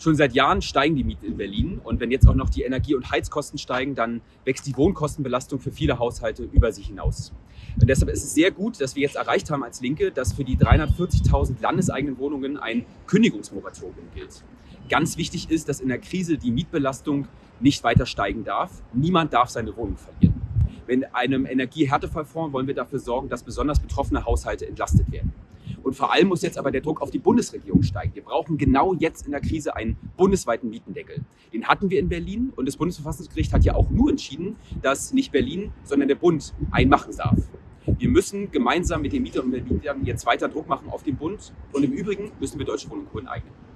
Schon seit Jahren steigen die Mieten in Berlin und wenn jetzt auch noch die Energie- und Heizkosten steigen, dann wächst die Wohnkostenbelastung für viele Haushalte über sich hinaus. Und deshalb ist es sehr gut, dass wir jetzt erreicht haben als Linke, dass für die 340.000 landeseigenen Wohnungen ein Kündigungsmoratorium gilt. Ganz wichtig ist, dass in der Krise die Mietbelastung nicht weiter steigen darf. Niemand darf seine Wohnung verlieren. Mit einem Energiehärtefallfonds wollen wir dafür sorgen, dass besonders betroffene Haushalte entlastet werden. Und vor allem muss jetzt aber der Druck auf die Bundesregierung steigen. Wir brauchen genau jetzt in der Krise einen bundesweiten Mietendeckel. Den hatten wir in Berlin und das Bundesverfassungsgericht hat ja auch nur entschieden, dass nicht Berlin, sondern der Bund einmachen darf. Wir müssen gemeinsam mit den Mietern und Mietern jetzt weiter Druck machen auf den Bund und im Übrigen müssen wir Deutsche Wohnungen eignen.